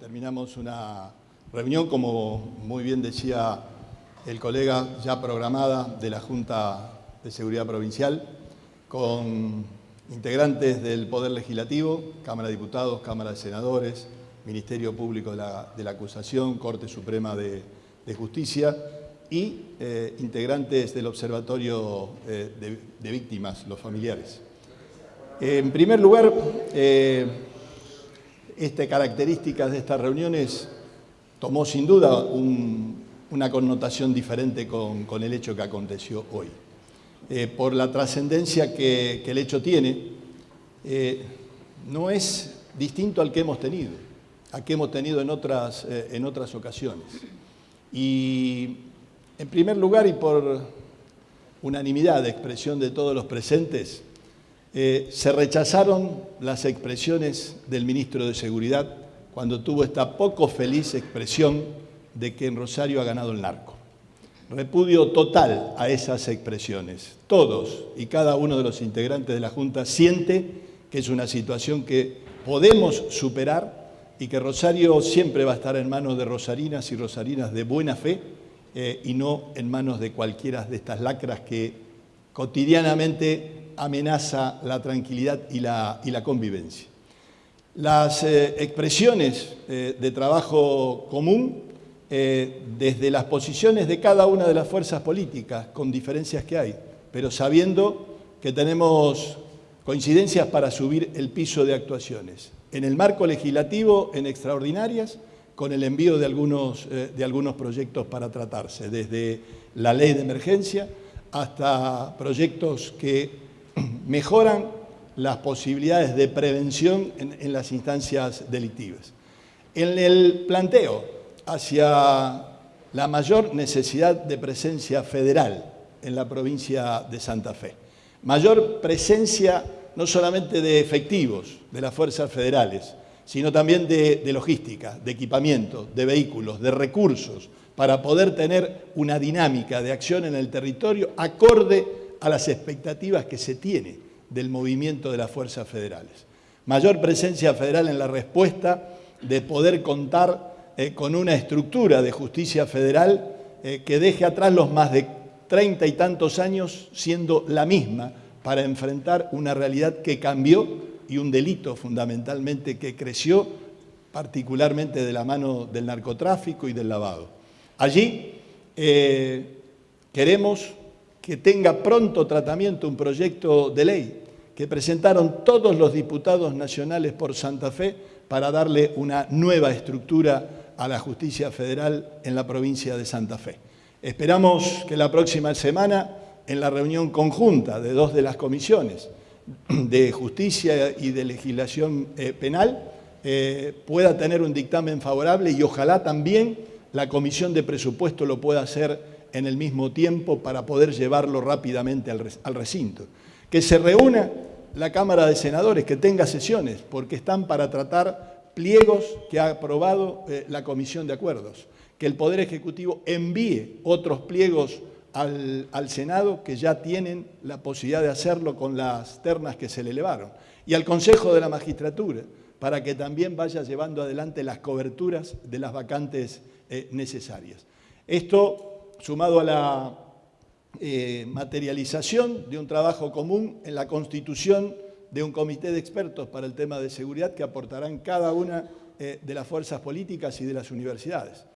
terminamos una reunión, como muy bien decía el colega, ya programada de la Junta de Seguridad Provincial, con integrantes del Poder Legislativo, Cámara de Diputados, Cámara de Senadores, Ministerio Público de la, Acusación, Corte Suprema de, Justicia y eh, integrantes del Observatorio eh, de, Víctimas, los familiares. En primer lugar, eh, esta características de estas reuniones tomó sin duda una connotación diferente con, el hecho que aconteció hoy. Eh, por la trascendencia que, el hecho tiene, eh, no es distinto al que hemos tenido, al que hemos tenido en otras, eh, en otras ocasiones. Y en primer lugar, y por unanimidad de expresión de todos los presentes, eh, se rechazaron las expresiones del ministro de Seguridad cuando tuvo esta poco feliz expresión de que en Rosario ha ganado el narco. Repudio total a esas expresiones. Todos y cada uno de los integrantes de la Junta siente que es una situación que podemos superar y que Rosario siempre va a estar en manos de rosarinas y rosarinas de buena fe eh, y no en manos de cualquiera de estas lacras que cotidianamente amenaza la tranquilidad y la, y la convivencia. Las eh, expresiones eh, de trabajo común eh, desde las posiciones de cada una de las fuerzas políticas, con diferencias que hay, pero sabiendo que tenemos coincidencias para subir el piso de actuaciones. En el marco legislativo, en extraordinarias, con el envío de algunos, de algunos proyectos para tratarse, desde la ley de emergencia hasta proyectos que mejoran las posibilidades de prevención en, las instancias delictivas. En el planteo hacia la mayor necesidad de presencia federal en la provincia de Santa Fe. Mayor presencia no solamente de efectivos de las fuerzas federales, sino también de, de, logística, de equipamiento, de vehículos, de recursos, para poder tener una dinámica de acción en el territorio acorde a las expectativas que se tiene del movimiento de las fuerzas federales. Mayor presencia federal en la respuesta de poder contar eh, con una estructura de justicia federal eh, que deje atrás los más de treinta y tantos años siendo la misma para enfrentar una realidad que cambió y un delito fundamentalmente que creció, particularmente de la mano del narcotráfico y del lavado. Allí eh, queremos que tenga pronto tratamiento un proyecto de ley que presentaron todos los diputados nacionales por Santa Fe para darle una nueva estructura a la justicia federal en la provincia de Santa Fe. Esperamos que la próxima semana, en la reunión conjunta de dos de las comisiones de justicia y de legislación eh, penal, eh, pueda tener un dictamen favorable y ojalá también la comisión de presupuesto lo pueda hacer en el mismo tiempo para poder llevarlo rápidamente al recinto. Que se reúna la Cámara de Senadores, que tenga sesiones, porque están para tratar pliegos que ha aprobado eh, la Comisión de Acuerdos. Que el Poder Ejecutivo envíe otros pliegos al, Senado que ya tienen la posibilidad de hacerlo con las ternas que se le elevaron. Y al Consejo de la Magistratura, para que también vaya llevando adelante las coberturas de las vacantes eh, necesarias. Esto sumado a la eh, materialización de un trabajo común en la constitución de un comité de expertos para el tema de seguridad que aportarán cada una eh, de las fuerzas políticas y de las universidades.